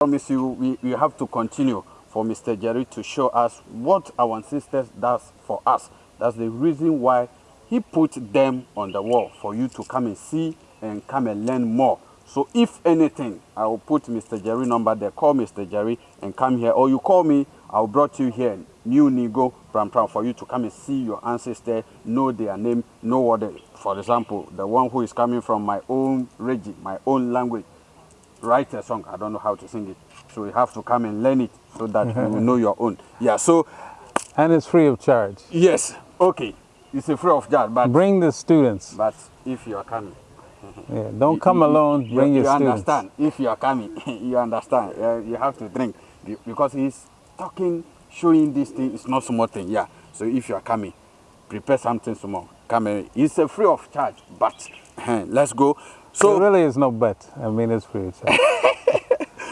promise you we, we have to continue for Mr. Jerry to show us what our ancestors does for us. That's the reason why he put them on the wall for you to come and see and come and learn more. So if anything, I will put Mr. Jerry number there. Call Mr. Jerry and come here. Or you call me, I'll brought you here, New Ningo, Pram Pram, for you to come and see your ancestor, know their name, know what they, for example, the one who is coming from my own region, my own language, write a song. I don't know how to sing it. So you have to come and learn it so that you know your own. Yeah, so. And it's free of charge. Yes, okay. It's a free of charge, but. Bring the students. But if you are coming. Yeah, don't you, come you, alone, you, bring your you students. understand. If you are coming, you understand. Uh, you have to drink because he's talking, showing this thing. It's not small thing, yeah. So if you are coming, prepare something small. Come in. It's a free of charge, but let's go. So there really is no but. I mean, it's free.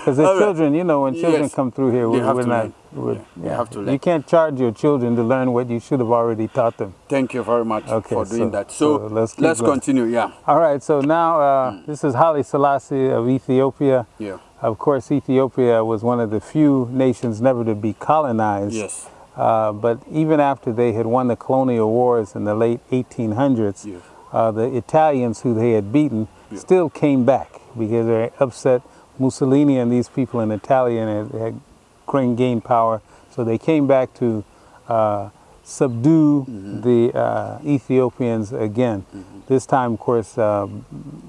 Because the right. children, you know, when children yes. come through here, we, are not. We're, yeah. yeah. You have to learn. You can't charge your children to learn what you should have already taught them. Thank you very much okay, for doing so, that. So, so let's, let's continue, yeah. All right, so now uh, mm. this is Haile Selassie of Ethiopia. Yeah. Of course, Ethiopia was one of the few nations never to be colonized. Yes. Uh, but even after they had won the colonial wars in the late 1800s, yeah. uh, the Italians who they had beaten yeah. still came back because they upset Mussolini and these people in Italy had, had gained power. So they came back to uh, subdue mm -hmm. the uh, Ethiopians again. Mm -hmm. This time, of course, uh,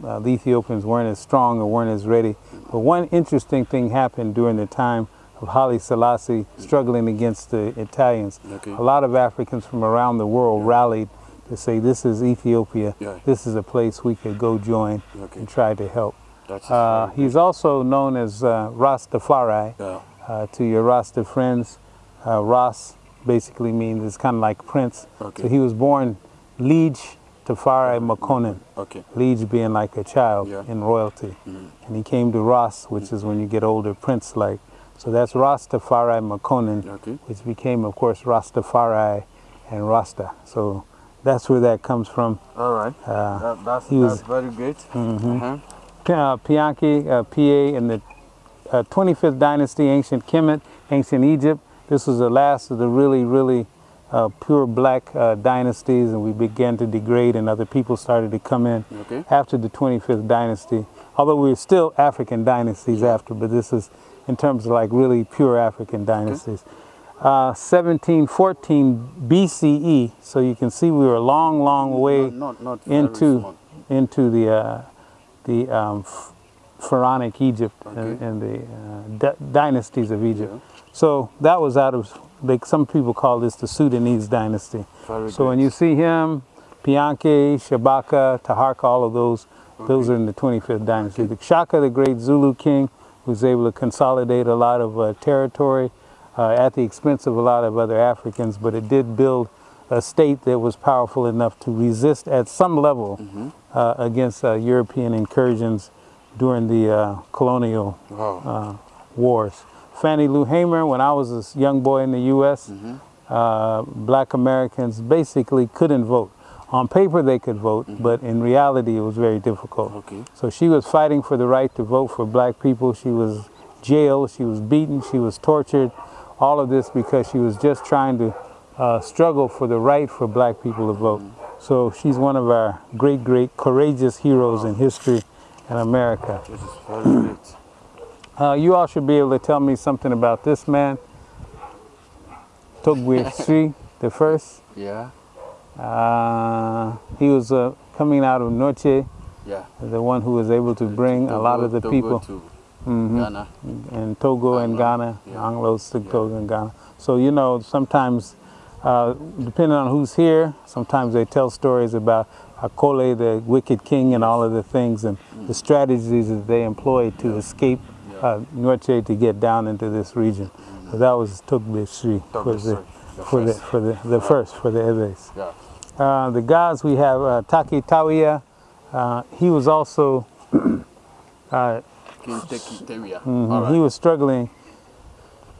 uh, the Ethiopians weren't as strong or weren't as ready. But one interesting thing happened during the time of Haile Selassie struggling against the Italians. Okay. A lot of Africans from around the world yeah. rallied to say, this is Ethiopia. Yeah. This is a place we could go join okay. and try to help. Uh, he's also known as uh, Rastafari yeah. uh, to your Rasta friends. Uh, Ras basically means it's kind of like Prince. Okay. So he was born Lij Tafari Makonnen. Okay. Lij being like a child yeah. in royalty. Mm. And he came to Ras, which mm is when you get older, Prince-like. So that's Rastafari Makonnen, okay. which became, of course, Rastafari and Rasta. So that's where that comes from. All right. Uh, that, that's, that's very great. Mm -hmm. -huh uh, Pianki, uh, PA in the uh, 25th dynasty, ancient Kemet, ancient Egypt. This was the last of the really, really uh, pure black uh, dynasties and we began to degrade and other people started to come in okay. after the 25th dynasty. Although we are still African dynasties after, but this is in terms of like really pure African dynasties. Okay. Uh, 1714 BCE, so you can see we were a long, long way not, not, not into, into the uh, the um, pharaonic Egypt okay. and, and, the uh, dynasties of Egypt. Yeah. So that was out of, like some people call this the Sudanese dynasty. Very so good. when you see him, Pianke, Shabaka, Taharka, all of those, okay. those are in the 25th dynasty. Okay. The Shaka, the great Zulu king, was able to consolidate a lot of uh, territory uh, at the expense of a lot of other Africans, but it did build a state that was powerful enough to resist at some level mm -hmm. uh, against uh, European incursions during the uh, colonial wow. Uh, wars. Fannie Lou Hamer, when I was a young boy in the U.S., mm -hmm. black Americans basically couldn't vote. On paper they could vote, mm -hmm. but in reality it was very difficult. Okay. So she was fighting for the right to vote for black people. She was jailed, she was beaten, she was tortured, all of this because she was just trying to uh, struggle for the right for black people to vote. So she's one of our great, great courageous heroes in history in America. This is very great. Uh, you all should be able to tell me something about this man, Togbe Sri the first. Yeah. Uh, he was uh, coming out of Noche, yeah. the one who was able to bring a lot of the people. Mm -hmm. Ghana. And Togo Anglo. and Ghana, Yeah. Anglos, Yeah. Togo and Ghana. So, you know, sometimes uh, depending on who's here, sometimes they tell stories about Akole, the wicked king, and all of the things and mm. the strategies that they employed to yeah. escape yeah. uh, Norche to get down into this region. Mm. So that was Togbe Sri for the, for the for the the first for the Ewes. Yeah. Uh, the gods we have uh, Tackie Tawiah. Uh, he was also. Tawiah. -hmm. right. He was struggling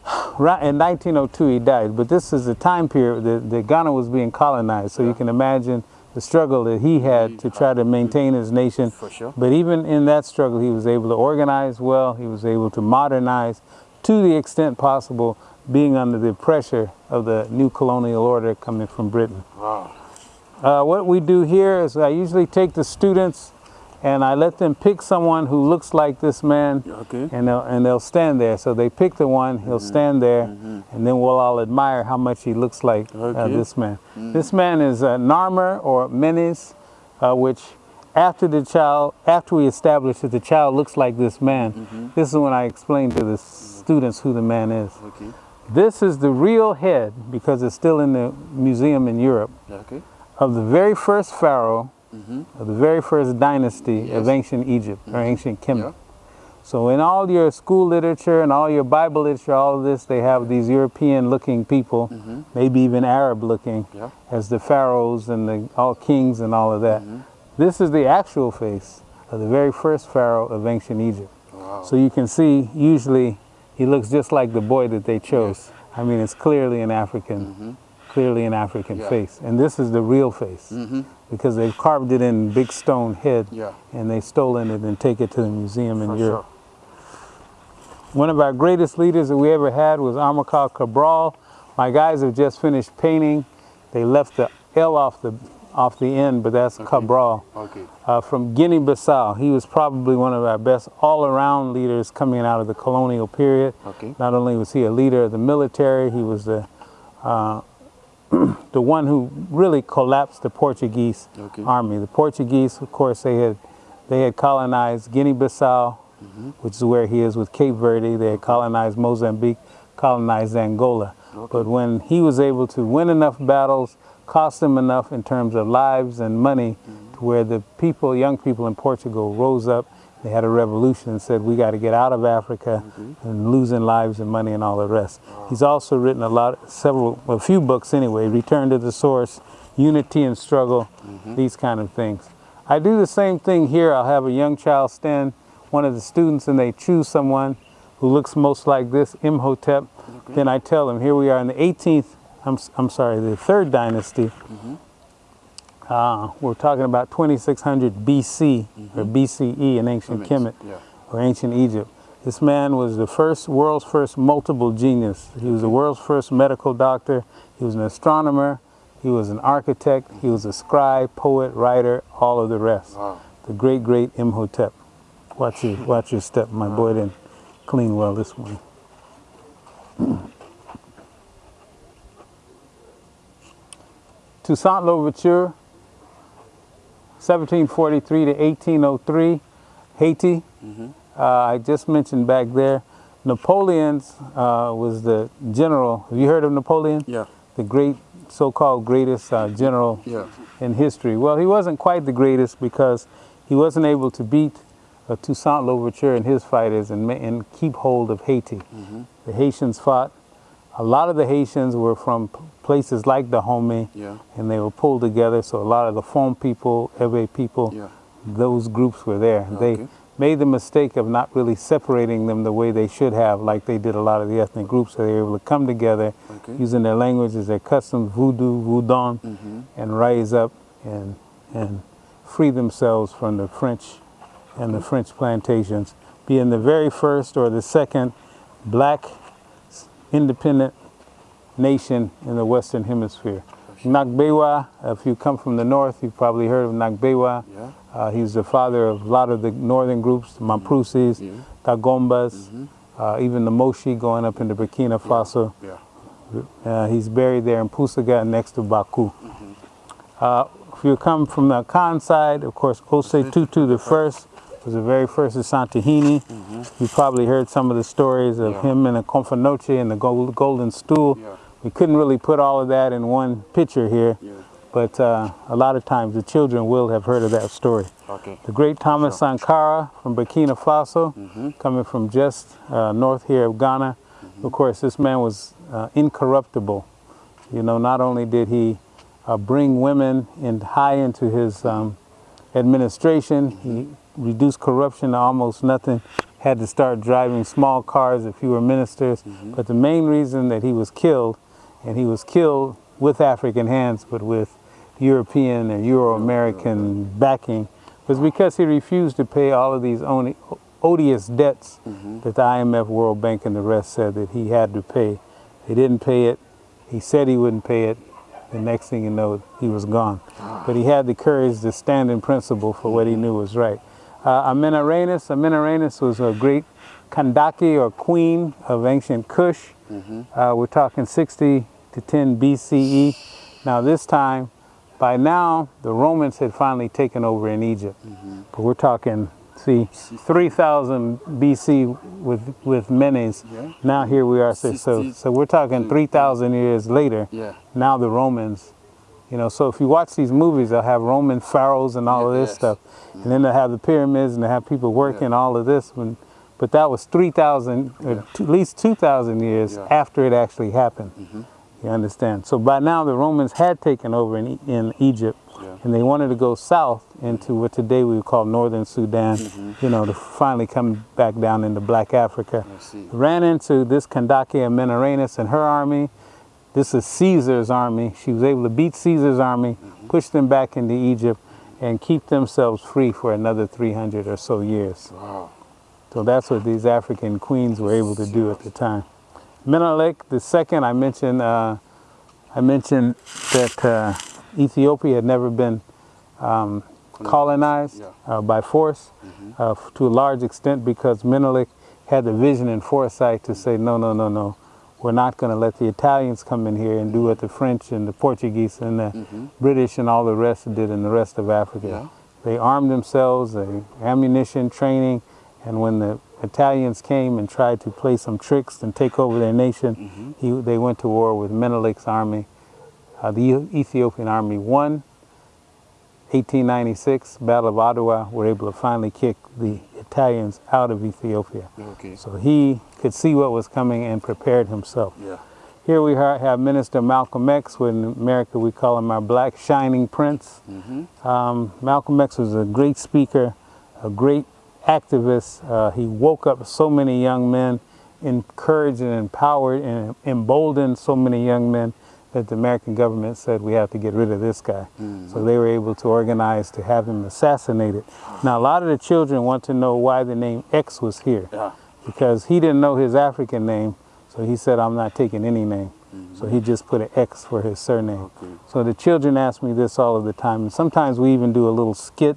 Right in 1902 he died, but this is the time period that, that Ghana was being colonized. So yeah. you can imagine the struggle that he had to try to maintain his nation. For sure. But even in that struggle, he was able to organize well. He was able to modernize to the extent possible, being under the pressure of the new colonial order coming from Britain. Wow. Uh, what we do here is I usually take the students and I let them pick someone who looks like this man Okay. and they'll, and they'll stand there. So they pick the one, he'll Mm-hmm. stand there, and then we'll all admire how much he looks like uh, Okay. Mm. this man. This man is uh, Narmer or Menes, uh, which after the child, after we establish that the child looks like this man, Mm-hmm. this is when I explain to the students who the man is. Okay. This is the real head, because it's still in the museum in Europe, of the very first pharaoh of the very first dynasty Yes. of ancient Egypt or mm-hmm. ancient Kemet. Yeah. So in all your school literature and all your Bible literature, all of this, they have these European-looking people, mm-hmm. maybe even Arab-looking, Yeah. as the pharaohs and the all kings and all of that. This is the actual face of the very first pharaoh of ancient Egypt. Wow. So you can see, usually, he looks just like the boy that they chose. I mean, it's clearly an African, clearly an African Yeah. face, and this is the real face Mm-hmm. because they've carved it in big stone head Yeah. and they stolen it and take it to the museum in For Europe. One of our greatest leaders that we ever had was Amilcar Cabral. My guys have just finished painting. They left the L off the off the end, but that's Cabral. Okay. uh, from Guinea-Bissau. He was probably one of our best all-around leaders coming out of the colonial period. Okay. Not only was he a leader of the military, he was the uh, the one who really collapsed the Portuguese Okay. army. The Portuguese, of course, they had they had colonized Guinea-Bissau, Mm-hmm. which is where he is with Cape Verde. They had colonized Mozambique, colonized Angola. But when he was able to win enough battles, cost them enough in terms of lives and money, Mm-hmm. to where the people, young people in Portugal, rose up. They had a revolution and said, "We got to get out of Africa mm-hmm. and losing lives and money and all the rest." He's also written a lot, several, a few books anyway. Return to the Source, Unity and Struggle, mm-hmm. these kind of things. I do the same thing here. I'll have a young child stand, one of the students, and they choose someone who looks most like this, Imhotep. Then I tell them, here we are in the 18th, I'm, I'm sorry, the third dynasty. Mm-hmm. Uh, we're talking about 2600 BC or BCE in ancient Kemet Yeah. or ancient Egypt. This man was the first, world's first multiple genius. He was the world's first medical doctor. He was an astronomer. He was an architect. He was a scribe, poet, writer, all of the rest. Wow. The great, great Imhotep. Watch your, watch your step. My boy didn't clean well this morning. Toussaint Louverture, 1743 to 1803, Haiti. Uh, I just mentioned back there, Napoleon's uh, was the general. Have you heard of Napoleon? Yeah. The great, so-called greatest uh, general Yeah. in history. Well, he wasn't quite the greatest because he wasn't able to beat uh, Toussaint Louverture and his fighters and, and keep hold of Haiti. The Haitians fought. A lot of the Haitians were from places like Dahomey, Yeah. and they were pulled together. So a lot of the Fon people, Ewe people, Yeah. those groups were there. They made the mistake of not really separating them the way they should have, like they did a lot of the ethnic groups. So they were able to come together Okay. using their languages, their customs, voodoo, voodoo, mm-hmm. and rise up and, and free themselves from the French and the French plantations, being the very first or the second black independent nation in the Western Hemisphere. Nakbewa, if you come from the north, you've probably heard of Nakbewa. Yeah. Uh, he's the father of a lot of the northern groups, the Mamprusis, Yeah. Dagombas, uh, even the Moshi going up into Burkina Faso. Yeah. Uh, he's buried there in Pusiga next to Bawku. Uh, if you come from the Khan side, of course, Osei Tutu the first was the very first of Santahini. You probably heard some of the stories of Yeah. him and the Komfo Anokye and the gold, golden stool. Yeah. We couldn't really put all of that in one picture here, Yeah. but uh, a lot of times the children will have heard of that story. Okay. The great Thomas Sankara from Burkina Faso, coming from just uh, north here of Ghana. Of course, this man was uh, incorruptible. You know, not only did he uh, bring women in high into his um, administration, he reduced corruption to almost nothing, had to start driving small cars if he were ministers. But the main reason that he was killed, and he was killed with African hands, but with European and Euro-American backing was because he refused to pay all of these odious debts mm-hmm. that the IMF, World Bank, and the rest said that he had to pay. He didn't pay it. He said he wouldn't pay it. The next thing you know, he was gone. Ah. But he had the courage to stand in principle for what he mm-hmm. knew was right. Uh, Amanirenas was a great Kandake or queen of ancient Kush. Uh, we're talking 60 to 10 BCE. Now this time, by now, the Romans had finally taken over in Egypt. But we're talking, see, 3000 BC with with Menes. Yeah. Now here we are. So, so, so we're talking 3,000 years later. Yeah. Now the Romans, you know, so if you watch these movies, they'll have Roman pharaohs and all of this Yes. stuff. And then they'll have the pyramids and they have people working all of this. When, but that was 3,000, uh, Yeah. at least 2,000 years Yeah. after it actually happened. Mm-hmm. You understand? So by now the Romans had taken over in, in Egypt Yeah. and they wanted to go south into mm-hmm. what today we would call northern Sudan, Mm-hmm. you know, to finally come back down into black Africa. Ran into this Kandake Amanirenas and her army. This is Caesar's army. She was able to beat Caesar's army, mm-hmm. push them back into Egypt, and keep themselves free for another 300 or so years. Wow. So that's what these African queens were able to do at the time. Menelik the second, I mentioned, uh, I mentioned that uh, Ethiopia had never been um, colonized uh, by force uh, to a large extent because Menelik had the vision and foresight to say, no, no, no, no, we're not going to let the Italians come in here and do what the French and the Portuguese and the British and all the rest did in the rest of Africa. Yeah. They armed themselves, they ammunition, training, and when the Italians came and tried to play some tricks and take over their nation, he, they went to war with Menelik's army. Uh, the Ethiopian army won. 1896, Battle of Adwa, were able to finally kick the Italians out of Ethiopia. Okay. So he could see what was coming and prepared himself. Yeah. Here we have Minister Malcolm X, when in America we call him our black shining prince. Um, Malcolm X was a great speaker, a great activist. Uh, he woke up so many young men, encouraged and empowered and emboldened so many young men that the American government said we have to get rid of this guy. So they were able to organize to have him assassinated. Now a lot of the children want to know why the name X was here Yeah. because he didn't know his African name, so he said, I'm not taking any name. So he just put an X for his surname. Okay. So the children ask me this all of the time, and sometimes we even do a little skit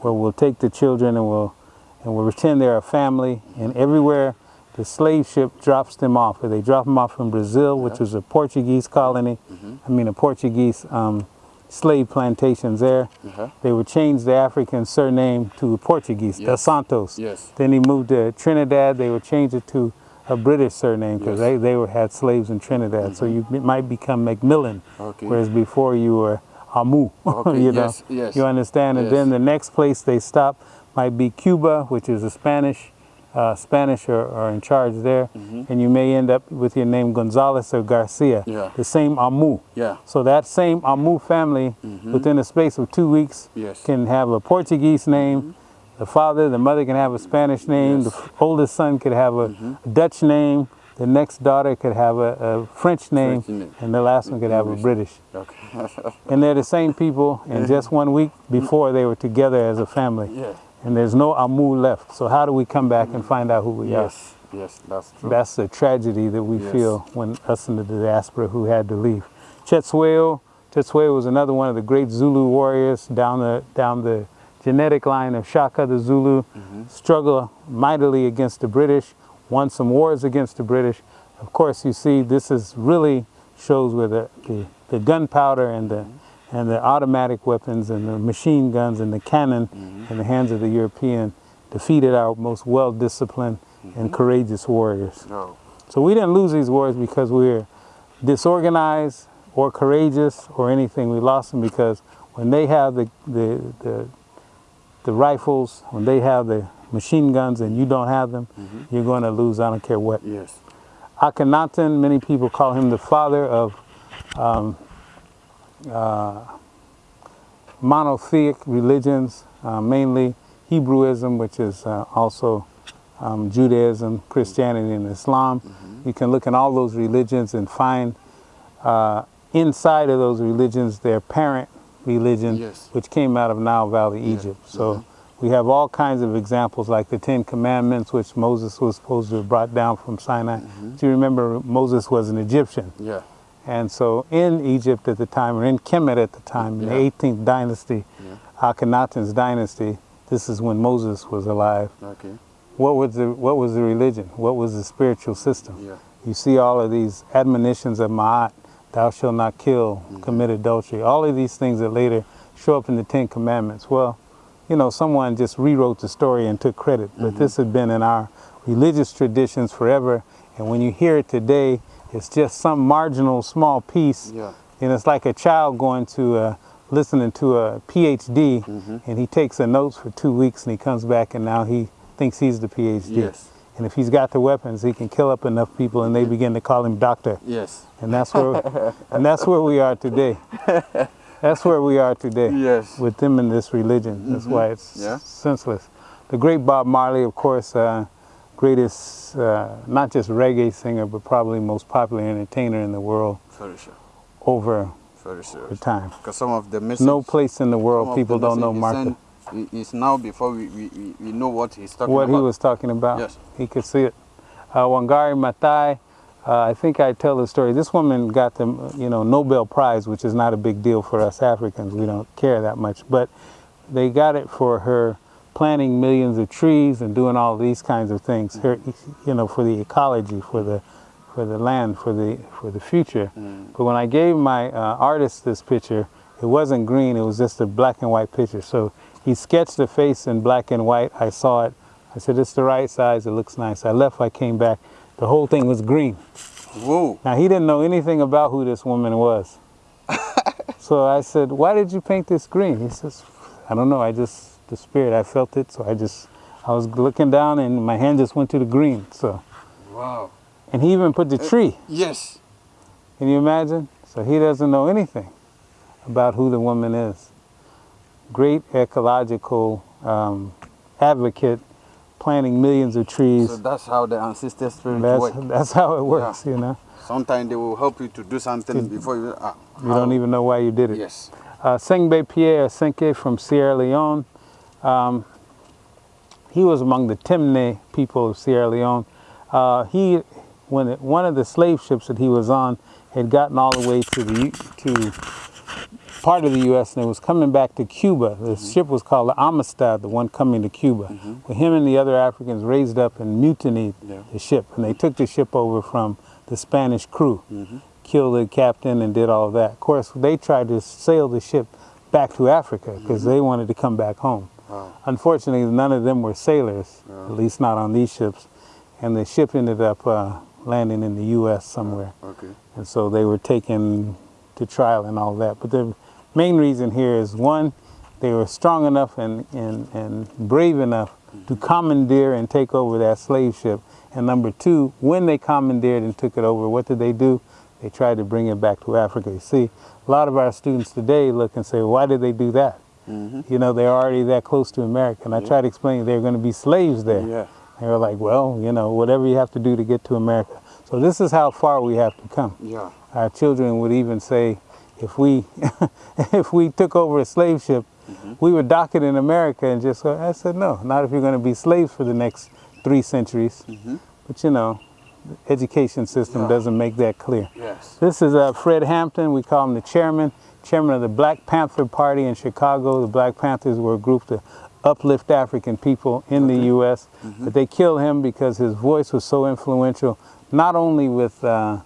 where we'll take the children and we'll and we'll pretend they're a family, and everywhere the slave ship drops them off, or they drop them off from Brazil, which was a Portuguese colony, I mean a Portuguese um, slave plantations there. Uh-huh. They would change the African surname to Portuguese, Yes. Dos Santos. Yes. Then he moved to Trinidad. They would change it to a British surname because Yes. Mm-hmm. they, they were, had slaves in Trinidad. So you might become Macmillan, Okay. whereas before you were Amu. Okay, you know? yes, yes. You understand? And then the next place they stop might be Cuba, which is a Spanish. Uh, Spanish are, are in charge there, and you may end up with your name Gonzalez or Garcia, Mm-hmm. Yeah. the same Amu. Yeah. So that same Amu family, within a space of two weeks, Yes. can have a Portuguese name. The father, the mother can have a Spanish name. Yes. The oldest son could have a Dutch name. The next daughter could have a, a French name, French and the last one could have a British. Okay. And they're the same people. And just one week before, they were together as a family. yeah. And there's no Amu left. So how do we come back and find out who we are? Yes. Yes. That's true. That's the tragedy that we Yes. feel when us in the diaspora who had to leave. Cetshwayo, Cetshwayo was another one of the great Zulu warriors down the down the genetic line of Shaka the Zulu, Mm-hmm. struggled mightily against the British, won some wars against the British. Of course, you see, this is really shows where the, the, the gunpowder and the and the automatic weapons and the machine guns and the cannon mm-hmm. in the hands of the European defeated our most well-disciplined mm-hmm. and courageous warriors. No. So we didn't lose these wars because we were disorganized or courageous or anything. We lost them because when they have the, the, the, the rifles, when they have the machine guns and you don't have them, mm-hmm. you're going to lose. I don't care what. Yes. Akhenaten, many people call him the father of um, uh, monotheic religions, uh, mainly Hebrewism, which is uh, also um, Judaism, Christianity, and Islam. You can look in all those religions and find uh, inside of those religions their parent religion, Yes. which came out of Nile Valley, Egypt. So we have all kinds of examples, like the Ten Commandments, which Moses was supposed to have brought down from Sinai. Do you remember Moses was an Egyptian? Yeah. And so in Egypt at the time, or in Kemet at the time, in Yeah. the 18th dynasty, Yeah. Akhenaten's dynasty, this is when Moses was alive. Okay. What was the what was the religion? What was the spiritual system? Yeah. You see all of these admonitions of Ma'at, thou shalt not kill, mm-hmm. commit adultery, all of these things that later show up in the Ten Commandments. Well, you know, someone just rewrote the story and took credit, but mm-hmm. this had been in our religious traditions forever. And when you hear it today, it's just some marginal small piece. Yeah. And it's like a child going to uh, listening to a PhD, and he takes the notes for two weeks, and he comes back, and now he thinks he's the PhD. Yes. And if he's got the weapons, he can kill up enough people, and they begin to call him doctor. Yes. And that's where, and that's where we are today. That's where we are today. Yes. With them in this religion. That's why it's Yeah. senseless. The great Bob Marley, of course, uh, greatest uh, not just reggae singer, but probably most popular entertainer in the world Very sure. over Very the serious. time. Because some of the message. No place in the world people the don't know message Martha. he sent i- Is now before we, we, we, know what he's talking what about. he was talking about. Yes. He could see it. Uh, Wangari Maathai, uh, I think I tell the story. This woman got the you know Nobel Prize, which is not a big deal for us Africans. We don't care that much, but they got it for her planting millions of trees and doing all these kinds of things. You know, for the ecology, for the for the land, for the for the future. But when I gave my uh, artist this picture, it wasn't green. It was just a black and white picture. So he sketched the face in black and white. I saw it. I said, "It's the right size. It looks nice." I left. I came back. The whole thing was green. Whoa. Now he didn't know anything about who this woman was. so I said, "Why did you paint this green?" He says, "I don't know. I just the spirit. I felt it. So I just I was looking down and my hand just went to the green. So Wow. and he even put the tree. Yes. Can you imagine? So he doesn't know anything about who the woman is. Great ecological um, advocate, planting millions of trees. So that's how the ancestor spirit that's, work. that's how it works, you know. Sometimes they will help you to do something before you. Ah, You don't even know why you did it. Yes. Uh, Sengbe Pierre Senke from Sierra Leone. Um, he was among the Temne people of Sierra Leone. Uh, he, when it, one of the slave ships that he was on had gotten all the way to the to part of the U.S. and it was coming back to Cuba. The ship was called the Amistad, the one coming to Cuba. Well, him and the other Africans raised up and mutinied Yeah. the ship, and they took the ship over from the Spanish crew, killed the captain, and did all of that. Of course, they tried to sail the ship back to Africa because they wanted to come back home. Wow. Unfortunately, none of them were sailors, at uh-huh. least not on these ships, and the ship ended up uh, landing in the U.S. somewhere uh, Okay. and so they were taken to trial and all that. But the main reason here is one, they were strong enough and, and, and brave enough to mm-hmm. commandeer and take over that slave ship. And number two, when they commandeered and took it over, what did they do? They tried to bring it back to Africa. You see, a lot of our students today look and say, why did they do that? Mm-hmm. You know, they're already that close to America. And I try to explain they're going to be slaves there. Yeah. They were like, well, you know, whatever you have to do to get to America. So this is how far we have to come Yeah. our children would even say, if we if we took over a slave ship, we would dock it in America and just go. I said, no, not if you're going to be slaves for the next three centuries. But you know, the education system Yeah. doesn't make that clear. Yes. This is uh, Fred Hampton. We call him the chairman, chairman of the Black Panther Party in Chicago. The Black Panthers were a group to uplift African people in the U.S. But they killed him because his voice was so influential, not only with uh,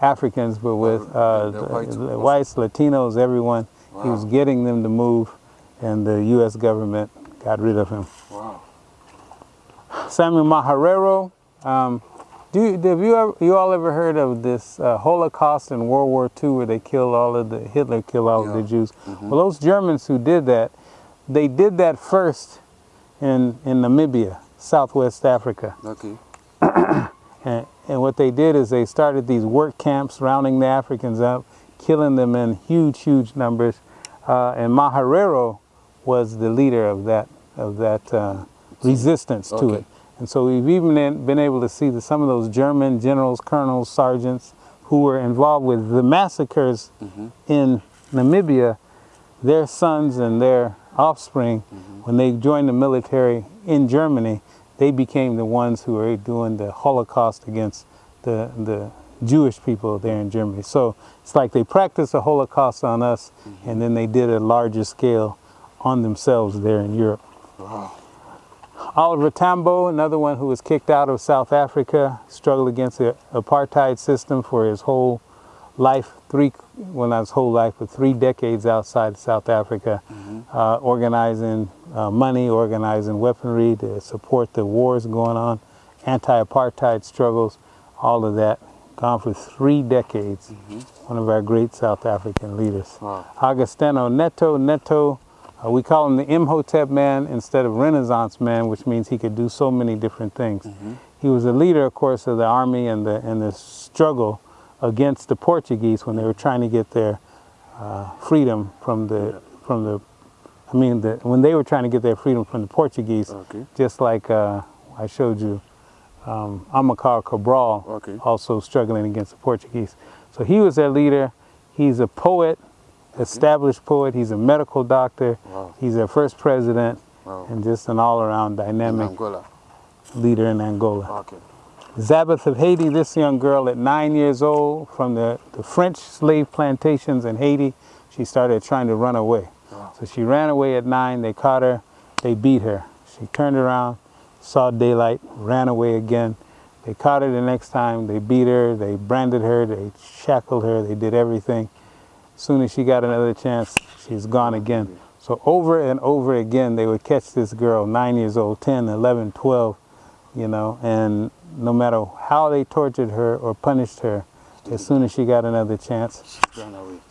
Africans, but with uh, the the- whites the whites, Latinos, everyone. He was getting them to move, and the U.S. government got rid of him. Wow. Samuel Maharero. Um, do you, have you ever, you all ever heard of this uh, Holocaust in World War II where they killed all of the Hitler killed all of the Jews? Well, those Germans who did that, they did that first in in Namibia, Southwest Africa, Okay. and, and what they did is they started these work camps, rounding the Africans up, killing them in huge, huge numbers, uh, and Maharero was the leader of that of that uh, resistance to it. And so we've even been able to see that some of those German generals, colonels, sergeants who were involved with the massacres mm-hmm. in Namibia, their sons and their offspring, mm-hmm. when they joined the military in Germany, they became the ones who were doing the Holocaust against the, the Jewish people there in Germany. So it's like they practiced the Holocaust on us mm-hmm. and then they did a larger scale on themselves there in Europe. Wow. Oliver Tambo, another one who was kicked out of South Africa, struggled against the apartheid system for his whole life, three, well not his whole life, but three decades outside South Africa, uh, organizing uh, money, organizing weaponry to support the wars going on, anti-apartheid struggles, all of that. Gone for three decades. One of our great South African leaders. Wow. Agostinho Neto, Neto, uh, we call him the Imhotep man instead of Renaissance man, which means he could do so many different things. He was a leader, of course, of the army and the, and the struggle against the Portuguese when they were trying to get their uh, freedom from the, from the, I mean, the, when they were trying to get their freedom from the Portuguese, Okay. just like uh, I showed you, um, Amilcar Cabral, Okay. also struggling against the Portuguese. So he was their leader. He's a poet, established poet. He's a medical doctor. Wow. He's their first president, Wow. and just an all-around dynamic Angola. leader in Angola. Okay. Zabeth of Haiti, this young girl at nine years old from the, the French slave plantations in Haiti, she started trying to run away. Wow. So she ran away at nine, they caught her, they beat her. She turned around, saw daylight, ran away again. They caught her the next time, they beat her, they branded her, they shackled her, they did everything. Soon as she got another chance, she's gone again. So over and over again, they would catch this girl, nine years old, 10, 11, 12, you know, and no matter how they tortured her or punished her, as soon as she got another chance,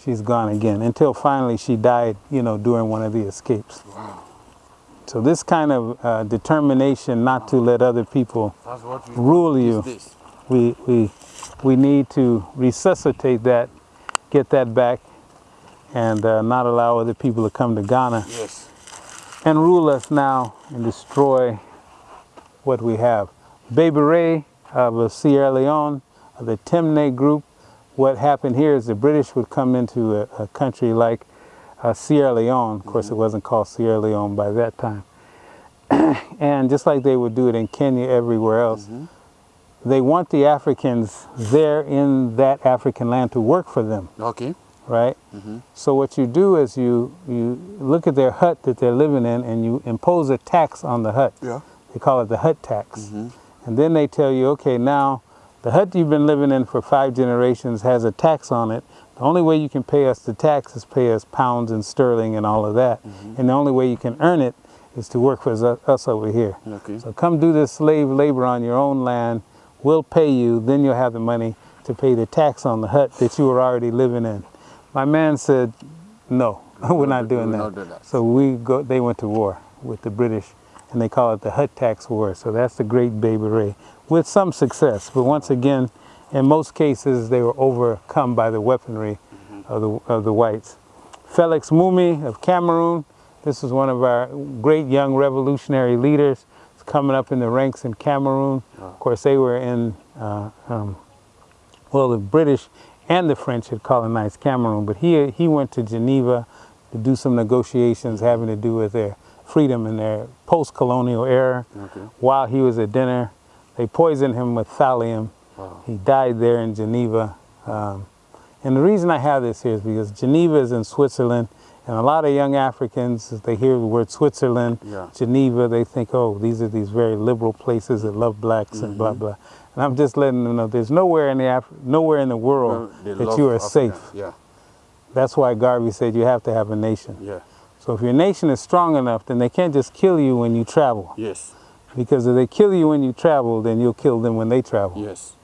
she's gone again until finally she died, you know, during one of the escapes. So this kind of uh, determination not to let other people Rule you. we, we, we need to resuscitate that, get that back, and uh, not allow other people to come to Ghana Yes. and rule us now and destroy what we have. Bai Bureh of uh, Sierra Leone, of the Temne group, what happened here is the British would come into a, a country like uh, Sierra Leone. Of course, it wasn't called Sierra Leone by that time. and just like they would do it in Kenya, everywhere else, they want the Africans there in that African land to work for them Okay. Right? So what you do is you you look at their hut that they're living in and you impose a tax on the hut. Yeah. They call it the hut tax. Mm -hmm. And then they tell you, okay, now the hut you've been living in for five generations has a tax on it. The only way you can pay us the tax is pay us pounds and sterling and all of that. Mm -hmm. And the only way you can earn it is to work for us, us over here. Okay. So come do this slave labor on your own land. We'll pay you. Then you'll have the money to pay the tax on the hut that you were already living in. My man said, no, we're not doing that. do that. So we go, they went to war with the British and they call it the hut tax war. So that's the great Bai Bureh with some success. But once again, in most cases, they were overcome by the weaponry of, the, of the whites. Felix Moumié of Cameroon, this is one of our great young revolutionary leaders. He's coming up in the ranks in Cameroon. Of course, they were in, uh, um, well, the British and the French had colonized Cameroon, but he, he went to Geneva to do some negotiations having to do with their freedom in their post-colonial era. Okay. While he was at dinner, they poisoned him with thallium. Wow. He died there in Geneva. Um, and the reason I have this here is because Geneva is in Switzerland, and a lot of young Africans, they hear the word Switzerland, Yeah. Geneva, they think, oh, these are these very liberal places that love blacks and blah blah. And I'm just letting them know there's nowhere in the Af- nowhere in the world they that you are Africa. safe. Yeah. That's why Garvey said you have to have a nation. Yeah. So if your nation is strong enough, then they can't just kill you when you travel. Yes. Because if they kill you when you travel, then you'll kill them when they travel. Yes.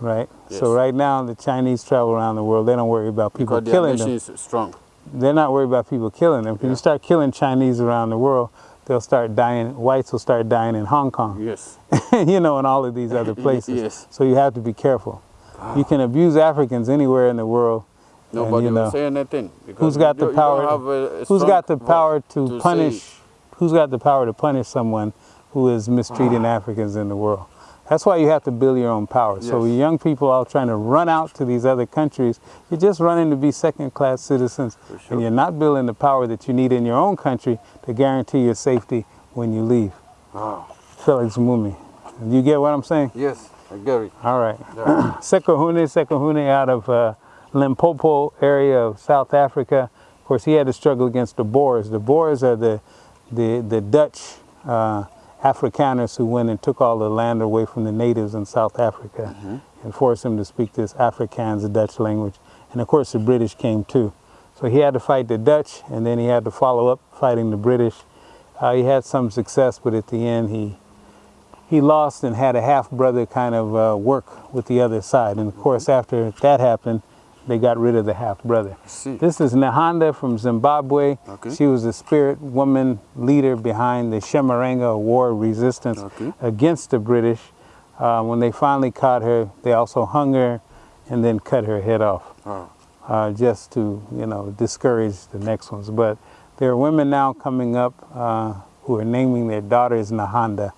Right? Yes. So right now the Chinese travel around the world, they don't worry about people Because their killing nation them. is strong. They're not worried about people killing them. If Yeah. you start killing Chinese around the world, they'll start dying, whites will start dying in Hong Kong. Yes. you know, in all of these other places. Yes. So you have to be careful. You can abuse Africans anywhere in the world. and, Nobody you will say anything. because who's got the don't- you don't power? a who's got the power to, say punish? Who's got the power to punish someone who is mistreating Africans in the world? That's why you have to build your own power. So young people all trying to run out to these other countries, you're just running to be second-class citizens, sure. and you're not building the power that you need in your own country to guarantee your safety when you leave. Wow. Felix Moumié. You get what I'm saying? Yes, I get it. All right. Yeah. Sekhukhune, Sekhukhune out of uh, Limpopo area of South Africa. Of course, he had to struggle against the Boers. The Boers are the, the, the Dutch uh, Afrikaners who went and took all the land away from the natives in South Africa and forced them to speak this Afrikaans, the Dutch language. And of course, the British came too. So he had to fight the Dutch, and then he had to follow up fighting the British. Uh, he had some success, but at the end, he he lost and had a half brother kind of uh, work with the other side. And of course, after that happened, they got rid of the half brother. This is Nehanda from Zimbabwe. Okay. She was the spirit woman leader behind the Chimurenga war resistance Okay. against the British. Uh, when they finally caught her, they also hung her and then cut her head off Wow. uh, just to you know discourage the next ones. But there are women now coming up uh, who are naming their daughters Nehanda,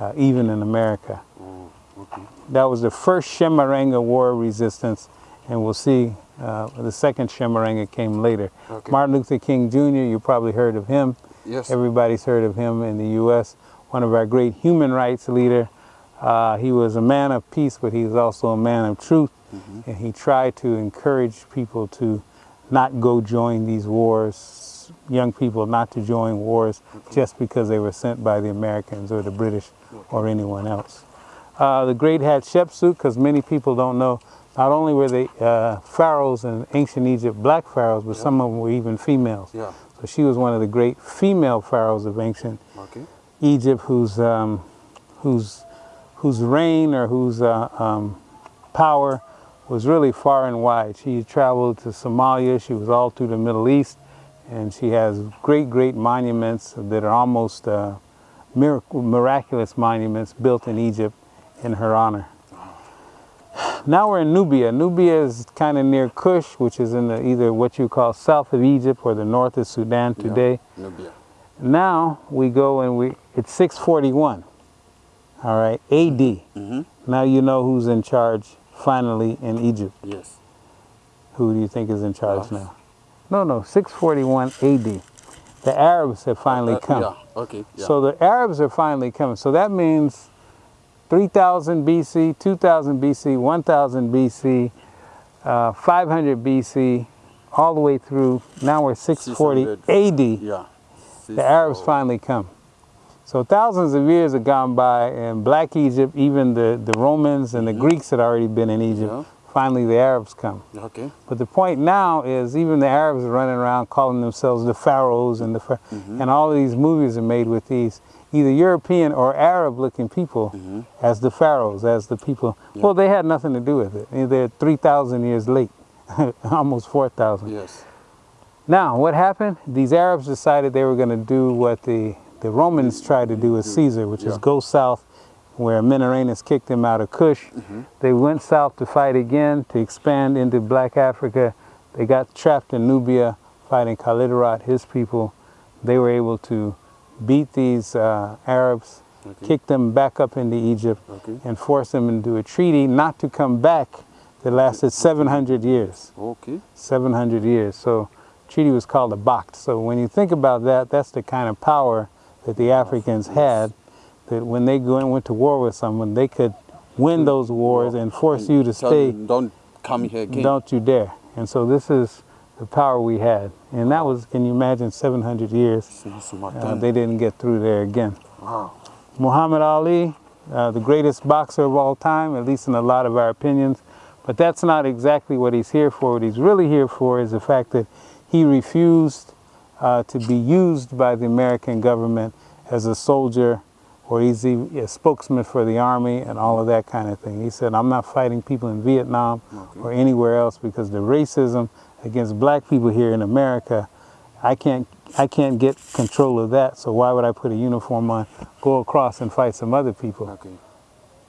uh, even in America. Oh, okay. That was the first Chimurenga war resistance, and we'll see uh, the second Chimurenga came later. Okay. Martin Luther King Jr., you probably heard of him. Yes. Everybody's heard of him in the U.S. One of our great human rights leader. Uh, he was a man of peace, but he was also a man of truth, and he tried to encourage people to not go join these wars, young people not to join wars just because they were sent by the Americans or the British or anyone else. Uh, the great Hatshepsut, because many people don't know, not only were they uh, pharaohs in ancient Egypt, black pharaohs, but some of them were even females. Yeah. So she was one of the great female pharaohs of ancient Okay. Egypt, whose um, whose whose reign or whose uh, um, power was really far and wide. She traveled to Somalia. She was all through the Middle East, and she has great, great monuments that are almost uh, miracle, miraculous monuments built in Egypt in her honor. Now we're in Nubia. Nubia is kind of near Kush, which is in the, either what you call south of Egypt or the north of Sudan Yeah. today. Nubia. Now we go and we it's 641. All right, AD. Mm-hmm. Now you know who's in charge finally in Egypt. Yes. Who do you think is in charge Us. now? No, no, 641 AD. The Arabs have finally Uh, come. Yeah. Okay. Yeah. So the Arabs are finally coming. So that means 3000 BC, 2000 BC, 1000 BC, uh, 500 BC, all the way through. Now we're 640 AD. yeah. the Arabs finally come. So thousands of years have gone by, and Black Egypt, even the, the Romans and the Greeks had already been in Egypt. Yeah. Finally, the Arabs come. Okay. But the point now is, even the Arabs are running around calling themselves the pharaohs, and the Phar- and all of these movies are made with these either European or Arab-looking people mm-hmm. as the pharaohs, as the people. Well, they had nothing to do with it. They're three thousand years late, almost four thousand. Yes. Now, what happened? These Arabs decided they were going to do what the, the Romans tried to do with mm-hmm. Caesar, which is go south where Menelaus kicked them out of Kush. Mm-hmm. They went south to fight again, to expand into Black Africa. They got trapped in Nubia fighting Qalidurut, his people. They were able to beat these uh, Arabs, Okay. kick them back up into Egypt, Okay. and force them into a treaty not to come back that lasted 700 years. Okay. 700 years. So treaty was called a Baqt. So when you think about that, that's the kind of power that the Africans had, that when they go and went to war with someone, they could win those wars and force you to stay, Don't come here again. don't you dare. And so this is the power we had. And that was, can you imagine, 700 years. Uh, they didn't get through there again. wow. Muhammad Ali, uh, the greatest boxer of all time, at least in a lot of our opinions. But that's not exactly what he's here for. What he's really here for is the fact that he refused uh, to be used by the American government as a soldier or he's a a spokesman for the army and all of that kind of thing. He said, I'm not fighting people in Vietnam or anywhere else because the racism against black people here in America, I can't, I can't get control of that. So why would I put a uniform on, go across and fight some other people Okay.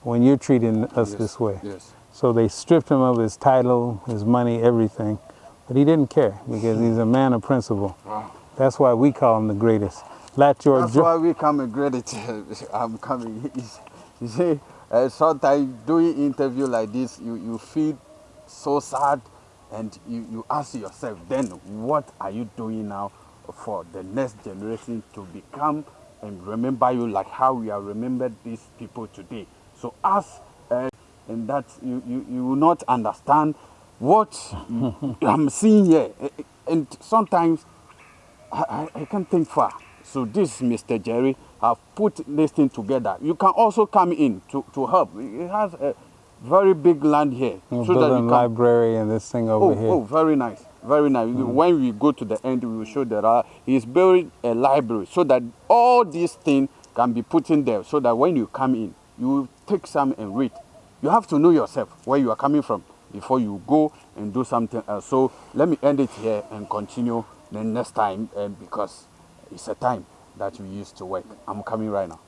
when you're treating us Yes. this way? Yes. So they stripped him of his title, his money, everything. But he didn't care because he's a man of principle. Wow. That's why we call him the greatest. Lat George That's why we come credit. I'm coming. You see, uh, sometimes doing interview like this, you, you feel so sad and you, you ask yourself, then what are you doing now for the next generation to become and remember you like how we are remembered these people today. So ask uh, and that you, you, you will not understand what I'm seeing here. And sometimes I, I, I can't think far. So this Mr. Jerry have put this thing together. You can also come in to, to help. He has a very big land here. We're so that can, library and this thing over oh, here. oh, very nice. Very nice. When we go to the end, we will show that uh, he's building a library so that all these things can be put in there so that when you come in, you will take some and read. You have to know yourself where you are coming from before you go and do something else. So let me end it here and continue the next time uh, because it's a time that we used to work. I'm coming right now.